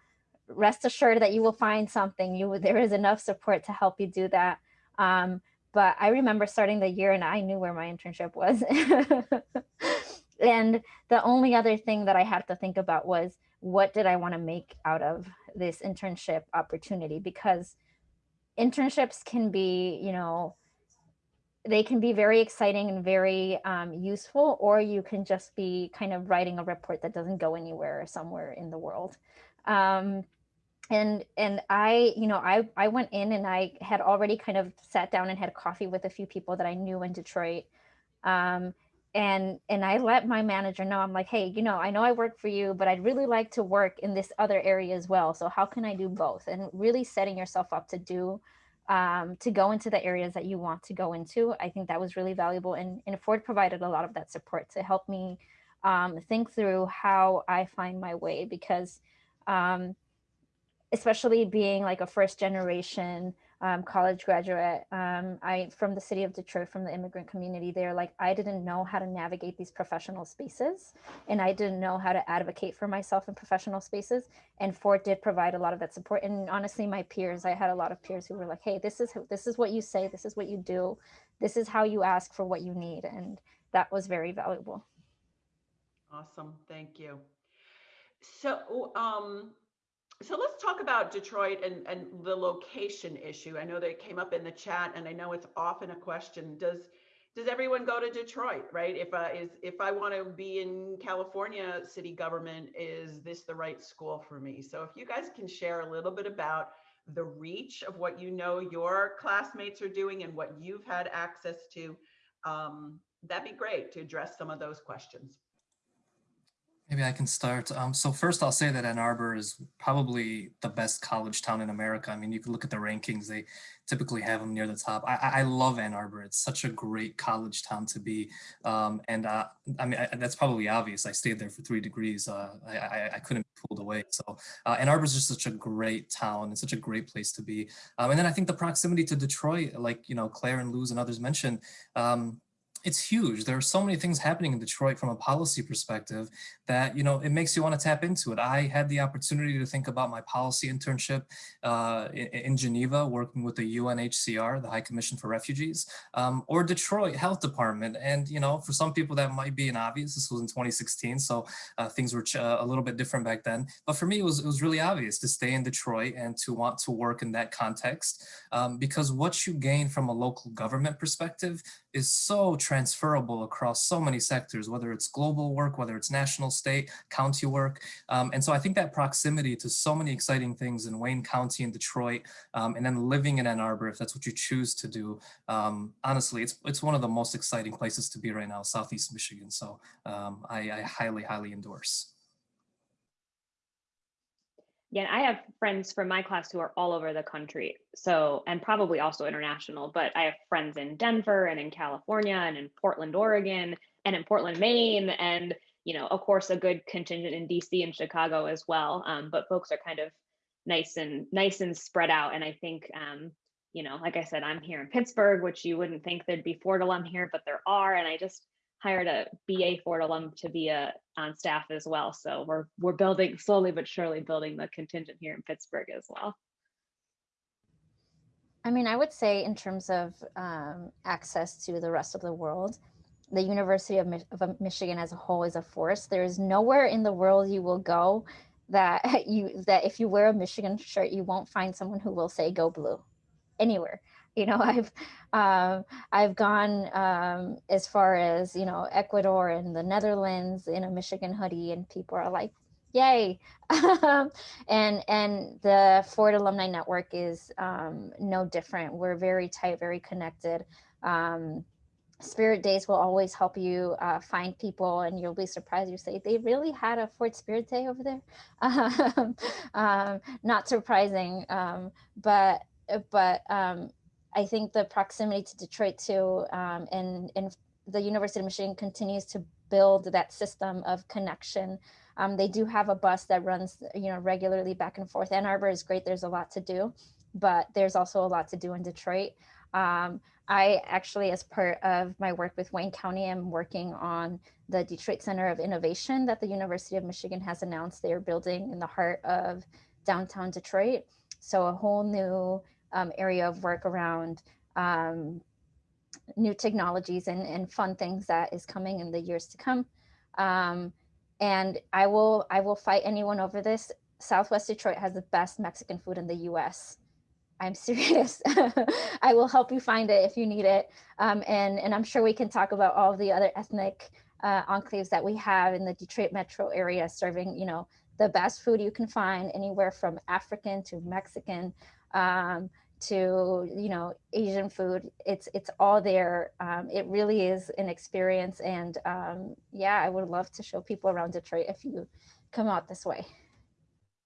rest assured that you will find something. You There is enough support to help you do that. Um, but I remember starting the year and I knew where my internship was. and the only other thing that I had to think about was what did I want to make out of this internship opportunity? Because internships can be, you know, they can be very exciting and very um, useful, or you can just be kind of writing a report that doesn't go anywhere or somewhere in the world. Um, and and I, you know, I I went in and I had already kind of sat down and had coffee with a few people that I knew in Detroit. Um, and and I let my manager know I'm like, hey, you know, I know I work for you, but I'd really like to work in this other area as well. So how can I do both? And really setting yourself up to do um, to go into the areas that you want to go into. I think that was really valuable. And, and Ford provided a lot of that support to help me um, think through how I find my way because um, especially being like a first generation um, college graduate. Um, I from the city of Detroit, from the immigrant community there. Like I didn't know how to navigate these professional spaces, and I didn't know how to advocate for myself in professional spaces. And Ford did provide a lot of that support. And honestly, my peers, I had a lot of peers who were like, "Hey, this is this is what you say. This is what you do. This is how you ask for what you need," and that was very valuable. Awesome, thank you. So, um, so let's talk about Detroit and, and the location issue. I know that it came up in the chat and I know it's often a question. Does does everyone go to Detroit, right? If I is if I want to be in California city government, is this the right school for me? So if you guys can share a little bit about the reach of what you know your classmates are doing and what you've had access to, um, that'd be great to address some of those questions. Maybe I can start. Um, so first I'll say that Ann Arbor is probably the best college town in America. I mean, you can look at the rankings, they typically have them near the top. I, I love Ann Arbor. It's such a great college town to be. Um, and uh, I mean, I, that's probably obvious. I stayed there for three degrees. Uh, I, I, I, couldn't be pulled away. So uh, Ann Arbor is just such a great town and such a great place to be. Um, and then I think the proximity to Detroit, like, you know, Claire and Luz and others mentioned, um, it's huge. There are so many things happening in Detroit from a policy perspective that, you know, it makes you want to tap into it. I had the opportunity to think about my policy internship uh, in, Geneva, working with the UNHCR, the High Commission for Refugees, um, or Detroit Health Department. And, you know, for some people that might be an obvious, this was in 2016, so uh, things were a little bit different back then. But for me, it was, it was really obvious to stay in Detroit and to want to work in that context um, because what you gain from a local government perspective is so transferable across so many sectors, whether it's global work, whether it's national, state, county work. Um, and so I think that proximity to so many exciting things in Wayne County and Detroit, um, and then living in Ann Arbor, if that's what you choose to do, um, honestly, it's, it's one of the most exciting places to be right now, Southeast Michigan. So um, I, I highly, highly endorse. Yeah, I have friends from my class who are all over the country. So, and probably also international, but I have friends in Denver and in California and in Portland, Oregon and in Portland, Maine. And, you know, of course, a good contingent in DC and Chicago as well. Um, but folks are kind of nice and nice and spread out. And I think, um, you know, like I said, I'm here in Pittsburgh, which you wouldn't think there'd be Ford alum here, but there are. And I just, hired a BA Ford alum to be a, on staff as well. So we're we're building slowly but surely building the contingent here in Pittsburgh as well. I mean, I would say in terms of um, access to the rest of the world, the University of, of Michigan as a whole is a force. There is nowhere in the world you will go that you that if you wear a Michigan shirt, you won't find someone who will say "Go Blue," anywhere you know i've um, i've gone um, as far as you know ecuador and the netherlands in a michigan hoodie and people are like yay. And and the ford alumni network is um, no different. We're very tight very connected. Um, spirit days will always help you uh, find people and you'll be surprised. You say they really had a ford spirit day over there? Um, not surprising um, but but um, I think the proximity to Detroit too, um, and, and the University of Michigan continues to build that system of connection. Um, they do have a bus that runs, you know, regularly back and forth. Ann Arbor is great. There's a lot to do, but there's also a lot to do in Detroit. Um, I actually, as part of my work with Wayne County, am working on the Detroit Center of Innovation that the University of Michigan has announced they are building in the heart of downtown Detroit. So a whole new um, area of work around um, new technologies and, and fun things that is coming in the years to come. Um, and I will I will fight anyone over this. Southwest Detroit has the best Mexican food in the US. I'm serious. I will help you find it if you need it. Um, and, and I'm sure we can talk about all the other ethnic uh, enclaves that we have in the Detroit metro area serving, you know, the best food you can find anywhere from African to Mexican um, to you know Asian food. It's it's all there. Um, it really is an experience, and um, yeah, I would love to show people around Detroit if you come out this way.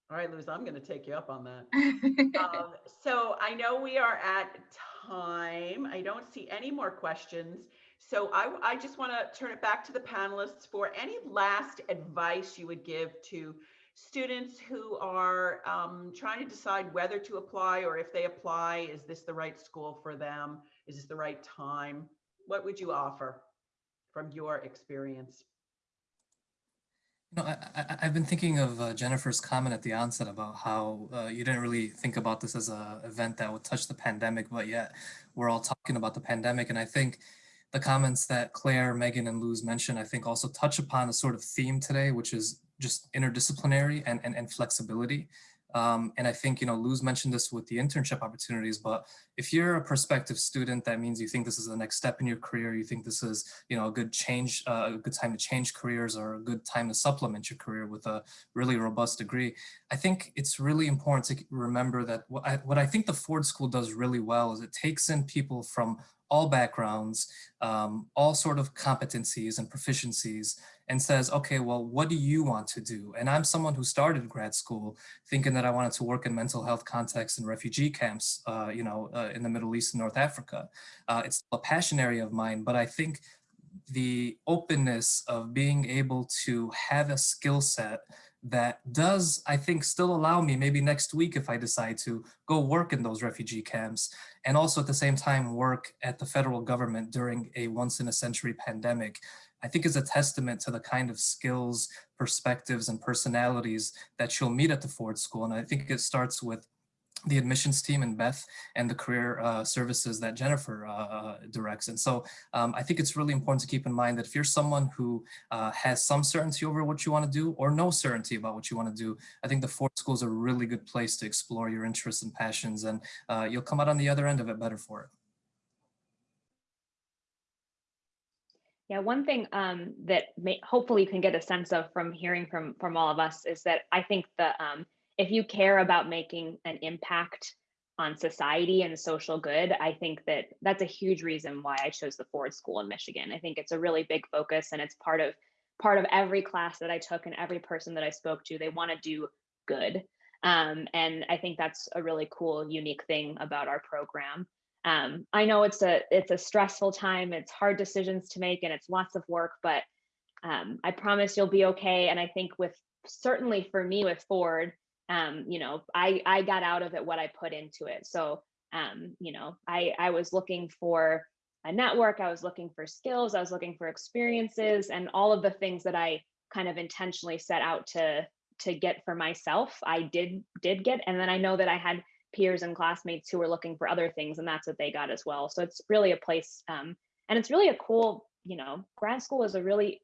All right, Luz, I'm going to take you up on that. um, so I know we are at time. I don't see any more questions. So I, I just want to turn it back to the panelists for any last advice you would give to students who are um, trying to decide whether to apply or if they apply, is this the right school for them? Is this the right time? What would you offer from your experience? You know, I, have been thinking of uh, Jennifer's comment at the onset about how uh, you didn't really think about this as an event that would touch the pandemic, but yet we're all talking about the pandemic. And I think the comments that Claire, Megan, and Luz mentioned, I think also touch upon a sort of theme today, which is just interdisciplinary and, and, and flexibility. Um, and I think, you know, Luz mentioned this with the internship opportunities, but if you're a prospective student, that means you think this is the next step in your career. You think this is, you know, a good change, uh, a good time to change careers or a good time to supplement your career with a really robust degree. I think it's really important to remember that what I, what I think the Ford School does really well is it takes in people from all backgrounds, um, all sort of competencies and proficiencies and says, okay, well, what do you want to do? And I'm someone who started grad school thinking that I wanted to work in mental health contexts and refugee camps, uh, you know, uh, in the Middle East and North Africa. Uh, it's a passion area of mine, but I think the openness of being able to have a skill set that does, I think, still allow me maybe next week if I decide to go work in those refugee camps and also at the same time work at the federal government during a once in a century pandemic, I think is a testament to the kind of skills, perspectives, and personalities that you'll meet at the Ford School. And I think it starts with the admissions team and Beth and the career uh, services that Jennifer uh, uh, directs. And so um, I think it's really important to keep in mind that if you're someone who uh, has some certainty over what you want to do or no certainty about what you want to do, I think the Ford School is a really good place to explore your interests and passions and uh, you'll come out on the other end of it better for it. Yeah, one thing um, that may, hopefully you can get a sense of from hearing from from all of us is that I think the um, if you care about making an impact on society and social good, I think that that's a huge reason why I chose the Ford School in Michigan. I think it's a really big focus and it's part of part of every class that I took and every person that I spoke to, they want to do good. Um, and I think that's a really cool, unique thing about our program. Um, I know it's a it's a stressful time, it's hard decisions to make, and it's lots of work, but um, I promise you'll be okay. And I think with certainly for me with Ford, um, you know, I, I got out of it what I put into it. So, um, you know, I, I was looking for a network, I was looking for skills, I was looking for experiences and all of the things that I kind of intentionally set out to, to get for myself, I did, did get. And then I know that I had peers and classmates who were looking for other things and that's what they got as well. So it's really a place, um, and it's really a cool, you know, grad school is a really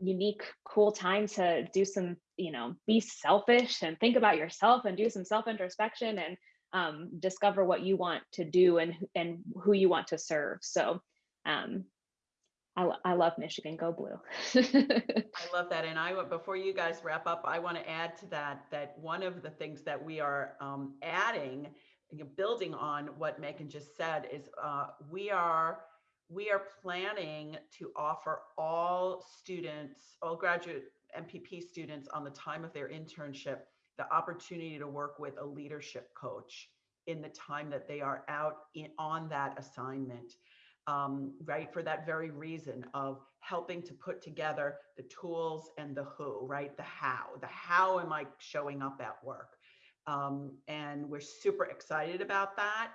unique, cool time to do some, you know, be selfish and think about yourself and do some self introspection and um, discover what you want to do and and who you want to serve. So, um, I, I love Michigan. Go blue. I love that. And I before you guys wrap up, I want to add to that that one of the things that we are um, adding, building on what Megan just said, is uh, we are we are planning to offer all students, all graduate MPP students on the time of their internship, the opportunity to work with a leadership coach in the time that they are out in, on that assignment, um, right? For that very reason of helping to put together the tools and the who, right? The how, the how am I showing up at work? Um, and we're super excited about that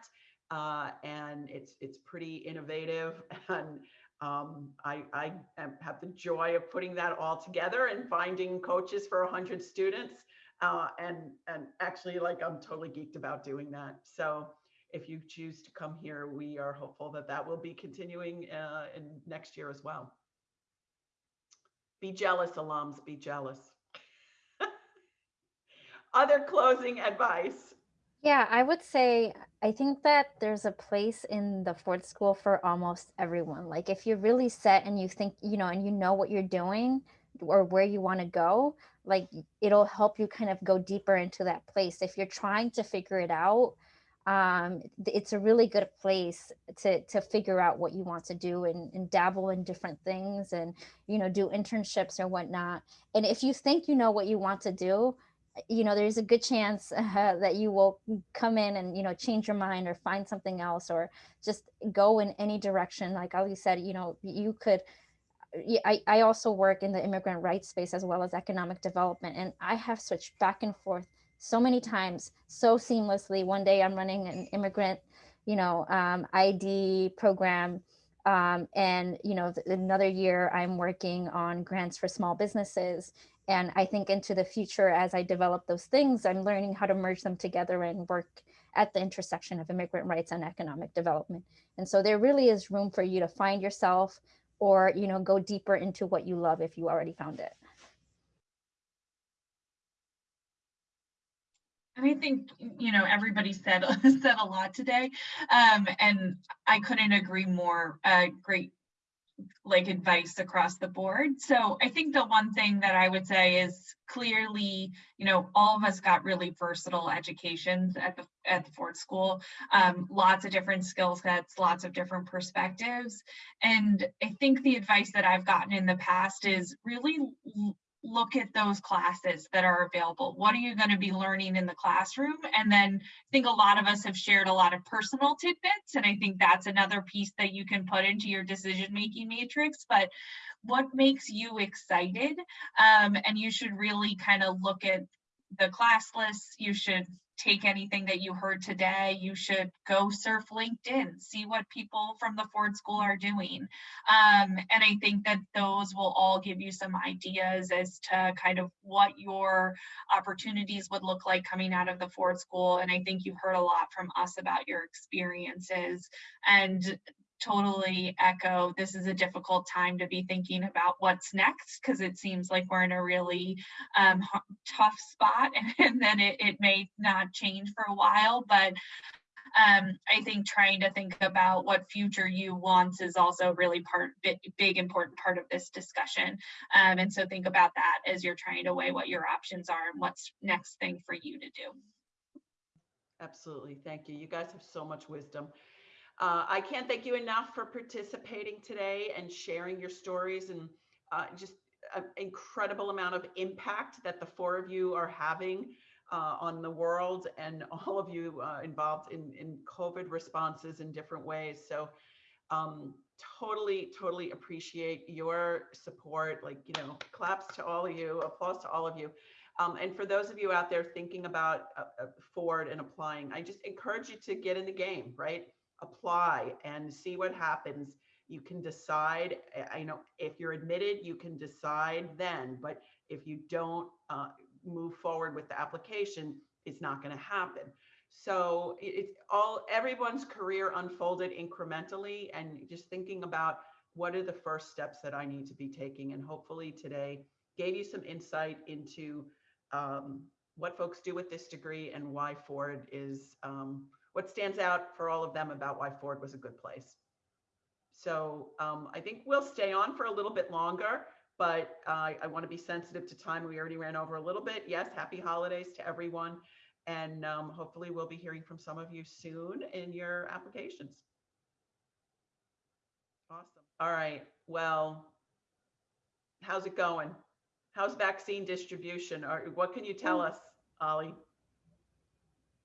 uh, and it's it's pretty innovative. And um, I, I have the joy of putting that all together and finding coaches for 100 students. Uh, and and actually, like I'm totally geeked about doing that. So if you choose to come here, we are hopeful that that will be continuing uh, in next year as well. Be jealous, alums. Be jealous. Other closing advice. Yeah, I would say I think that there's a place in the Ford School for almost everyone. Like if you're really set and you think, you know, and you know what you're doing or where you want to go, like it'll help you kind of go deeper into that place. If you're trying to figure it out, um, it's a really good place to to figure out what you want to do and, and dabble in different things and you know do internships or whatnot. And if you think you know what you want to do, you know there's a good chance uh, that you will come in and you know change your mind or find something else or just go in any direction like ali said you know you could I, I also work in the immigrant rights space as well as economic development and i have switched back and forth so many times so seamlessly one day i'm running an immigrant you know um, id program um, and you know another year i'm working on grants for small businesses and I think into the future, as I develop those things, I'm learning how to merge them together and work at the intersection of immigrant rights and economic development. And so there really is room for you to find yourself or, you know, go deeper into what you love if you already found it. And I think, you know, everybody said, said a lot today. Um, and I couldn't agree more. Uh, great like advice across the board. So I think the one thing that I would say is clearly, you know, all of us got really versatile educations at the at the Ford School. Um, lots of different skill sets, lots of different perspectives. And I think the advice that I've gotten in the past is really look at those classes that are available. What are you going to be learning in the classroom? And then I think a lot of us have shared a lot of personal tidbits. And I think that's another piece that you can put into your decision making matrix. But what makes you excited? Um, and you should really kind of look at the class lists. You should take anything that you heard today. You should go surf LinkedIn, see what people from the Ford School are doing. Um, and I think that those will all give you some ideas as to kind of what your opportunities would look like coming out of the Ford School. And I think you've heard a lot from us about your experiences. And totally echo this is a difficult time to be thinking about what's next because it seems like we're in a really um, tough spot and, and then it, it may not change for a while but um, I think trying to think about what future you wants is also really part big, big important part of this discussion. Um, and so think about that as you're trying to weigh what your options are and what's next thing for you to do. Absolutely. Thank you. You guys have so much wisdom. Uh, I can't thank you enough for participating today and sharing your stories and uh, just an incredible amount of impact that the four of you are having uh, on the world and all of you uh, involved in, in COVID responses in different ways. So um, totally, totally appreciate your support. Like, you know, claps to all of you, applause to all of you. Um, and for those of you out there thinking about uh, uh, Ford and applying, I just encourage you to get in the game, right? Apply and see what happens. You can decide, I know if you're admitted, you can decide then, but if you don't uh, move forward with the application, it's not going to happen. So it's all everyone's career unfolded incrementally and just thinking about what are the first steps that I need to be taking. And hopefully today gave you some insight into um, what folks do with this degree and why Ford is um, what stands out for all of them about why Ford was a good place. So um, I think we'll stay on for a little bit longer, but uh, I want to be sensitive to time. We already ran over a little bit. Yes, happy holidays to everyone. And um, hopefully we'll be hearing from some of you soon in your applications. Awesome. All right. Well, how's it going? How's vaccine distribution? Or what can you tell us, Ali?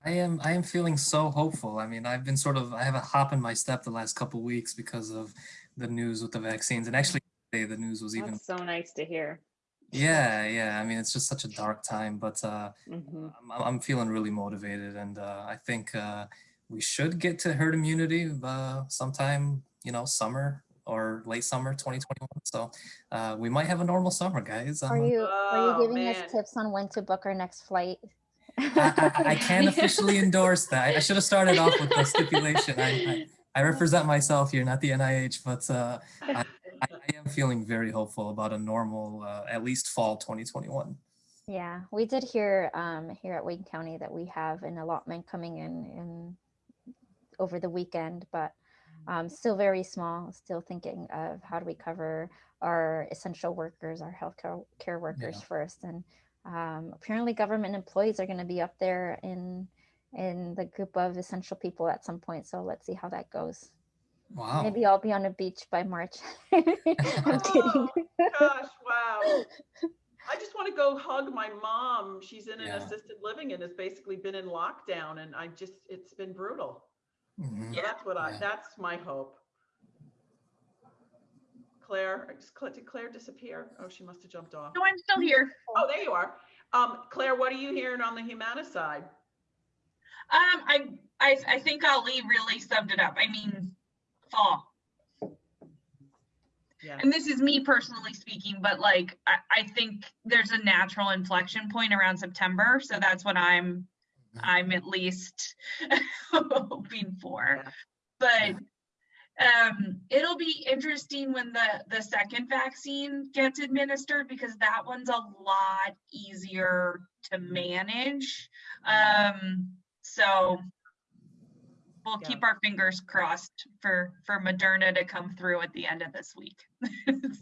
I am I am feeling so hopeful. I mean, I've been sort of I have a hop in my step the last couple weeks because of the news with the vaccines. And actually today the news was even That's so nice to hear. yeah, yeah. I mean, it's just such a dark time, but uh Mhm. I'm, I'm feeling really motivated and uh I think uh we should get to herd immunity uh sometime, you know, summer or late summer 2021. So uh we might have a normal summer, guys. Are I'm, uh, you are Oh, you giving man. us tips on when to book our next flight? I, I, I can't officially endorse that. I should have started off with the stipulation. I, I, I represent myself here, not the NIH, but uh, I, I am feeling very hopeful about a normal, uh, at least fall 2021. Yeah, we did hear um, here at Wayne County that we have an allotment coming in in over the weekend, but um, still very small. Still thinking of how do we cover our essential workers, our healthcare care workers first, and um, apparently government employees are going to be up there in in the group of essential people at some point. So let's see how that goes. Wow. Maybe I'll be on a beach by March. I'm kidding. Oh, gosh, wow. I just want to go hug my mom. She's in an Yeah. assisted living and has basically been in lockdown and I just, it's been brutal. Mhm. So that's what I, that's my hope. Claire, just Cla- did Claire disappear? Oh, she must have jumped off. No, I'm still here. Oh, there you are. Um, Claire, what are you hearing on the Humana side? Um, I, I, I think Ali really summed it up. I mean, fall. Yeah. And this is me personally speaking, but like, I, I think there's a natural inflection point around September. So that's what I'm, Mhm. I'm at least hoping for. Yeah. But Um, it'll be interesting when the the second vaccine gets administered because that one's a lot easier to manage. Um, so we'll Yeah. keep our fingers crossed for for Moderna to come through at the end of this week.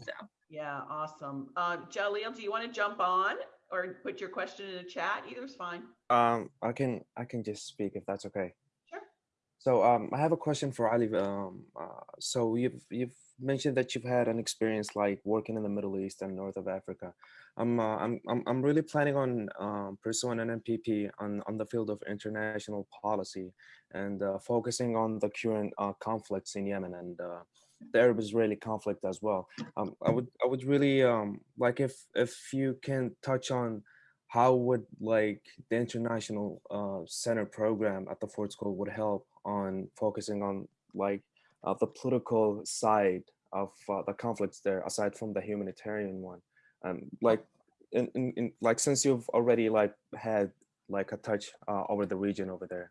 so Yeah, awesome. Uh, Jaleel, do you want to jump on or put your question in the chat? Either's fine. Um, I can I can just speak if that's okay. So um, I have a question for Ali. Um, uh, so you've you've mentioned that you've had an experience like working in the Middle East and North of Africa. I'm uh, I'm I'm I'm really planning on um, pursuing an MPP on on the field of international policy and uh, focusing on the current uh, conflicts in Yemen and uh, the Arab-Israeli conflict as well. Um, I would I would really um, like if if you can touch on how would like the international uh, center program at the Ford School would help on focusing on like uh, the political side of uh, the conflicts there aside from the humanitarian one um, like in, in, in like since you've already like had like a touch uh, over the region over there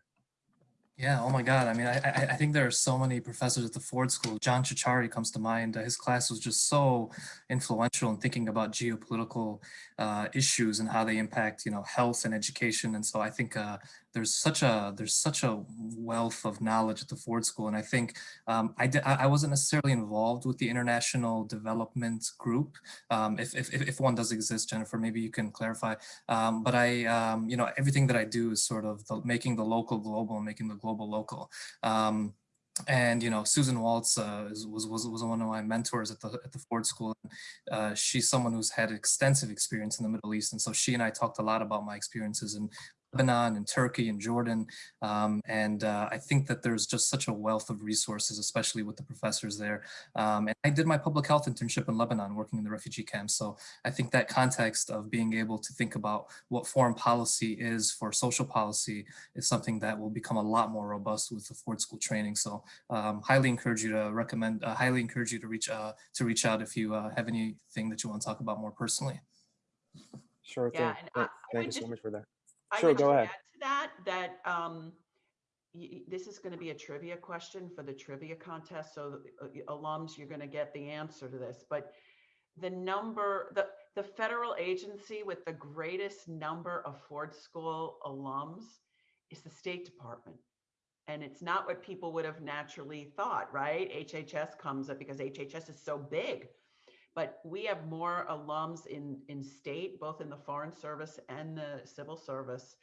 Yeah, oh my God. I mean, I, I, think there are so many professors at the Ford School. John Ciorciari comes to mind. Uh, His class was just so influential in thinking about geopolitical uh, issues and how they impact, you know, health and education. And so I think uh, there's such a there's such a wealth of knowledge at the Ford School. And I think um, I, I wasn't necessarily involved with the international development group. Um, if, if, if one does exist, Jennifer, maybe you can clarify. Um, but I, um, you know, everything that I do is sort of the, making the local global and making the global local. Um, and you know, Susan Waltz uh, was was was one of my mentors at the at the Ford School. Uh, she's someone who's had extensive experience in the Middle East, and so she and I talked a lot about my experiences in Lebanon and Turkey and Jordan. Um, and uh, I think that there's just such a wealth of resources, especially with the professors there. Um, and I did my public health internship in Lebanon, working in the refugee camps. So I think that context of being able to think about what foreign policy is for social policy is something that will become a lot more robust with the Ford School training. So um, highly encourage you to recommend, uh, highly encourage you to reach uh, to reach out if you uh, have anything that you want to talk about more personally. sure Yeah, thing and Thank- I- I you would so much for that I Sure, would go ahead. add to that, that um, this is going to be a trivia question for the trivia contest. So uh, alums, you're going to get the answer to this. But the number, the, the federal agency with the greatest number of Ford School alums is the State Department. And it's not what people would have naturally thought, right? HHS comes up because HHS is so big. But we have more alums in, in state, both in the Foreign Service and the Civil Service,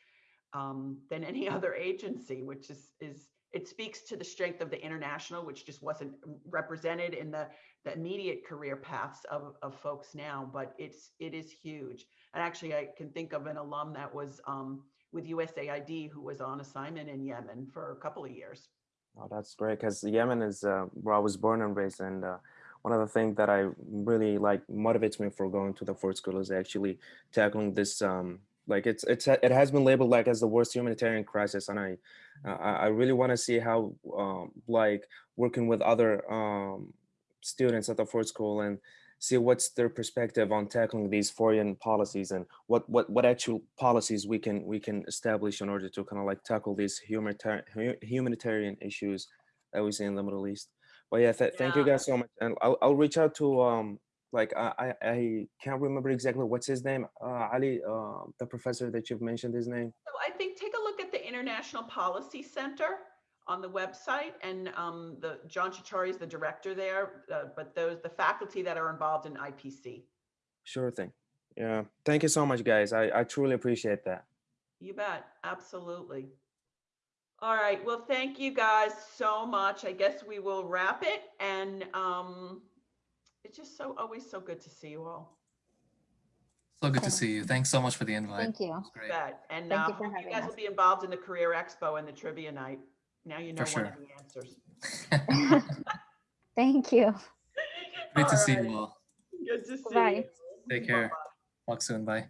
um, than any other agency, which is, is, it speaks to the strength of the international, which just wasn't represented in the, the immediate career paths of, of folks now, but it's, it is huge. And actually, I can think of an alum that was um, with USAID who was on assignment in Yemen for a couple of years. Oh, that's great because Yemen is uh, where I was born and raised, and uh, one of the things that I really like motivates me for going to the Ford School is actually tackling this. Um, like it's it's it has been labeled like as the worst humanitarian crisis, and I uh, I really want to see how um, like working with other um, students at the Ford School and see what's their perspective on tackling these foreign policies and what what what actual policies we can we can establish in order to kind of like tackle these humanitarian humanitarian issues that we see in the Middle East. But yeah, th- thank you guys so much, and I'll I'll reach out to um like I I, I can't remember exactly what's his name, uh, Ali, uh, the professor that you've mentioned his name. So I think take a look at the International Policy Center on the website and um, the John Ciorciari is the director there, uh, but those, the faculty that are involved in IPC. Sure thing. Yeah, thank you so much, guys. I I truly appreciate that. You bet, absolutely. All right, well, thank you guys so much. I guess we will wrap it and um, it's just so, always so good to see you all. So good to see you. Thanks so much for the invite. Thank you. Great. And Thank uh, you for hope you guys us. will be involved in the Career Expo and the trivia night. Now you know For one of sure. the answers. Thank you. Great to see you all. Good to see Bye. you. Take care. Bye-bye. Talk soon. Bye.